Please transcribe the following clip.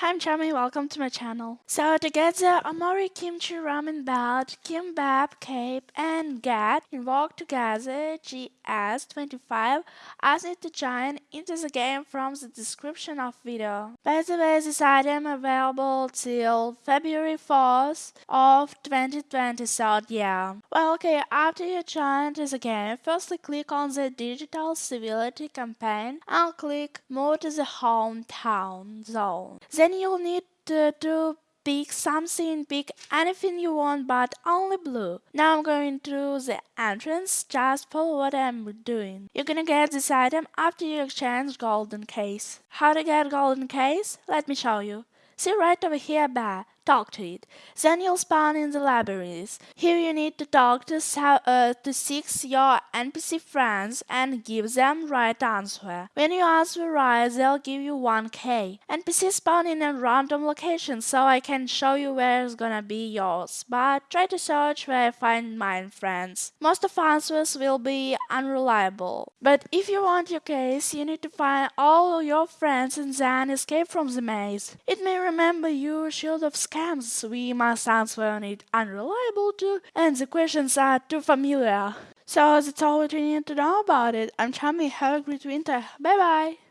Hi, I'm Charmy, welcome to my channel. So to get the Omori Kimchi Ramen Belt, Kimbap Cape and Get invoke together GS25 as it to join into the game from the description of video. By the way, this item available till February 4th of 2020, so yeah. Well, okay, after you join into the game, firstly click on the Digital Civility campaign and click Move to the Hometown zone. Then then you'll need to, to pick something, pick anything you want but only blue. Now I'm going through the entrance, just follow what I'm doing. You're gonna get this item after you exchange golden case. How to get golden case? Let me show you. See right over here bar, talk to it. Then you'll spawn in the libraries. Here you need to talk to, uh, to six your NPC friends and give them right answer. When you answer right, they'll give you 1k. NPC spawn in a random location so I can show you where it's gonna be yours, but try to search where I find mine friends. Most of answers will be unreliable. But if you want your case, you need to find all your friends and then escape from the maze. It may remember your shield of scams. We must answer on it unreliable too, and the questions are too familiar. So that's all we need to know about it. I'm Chami. Have a great winter. Bye bye.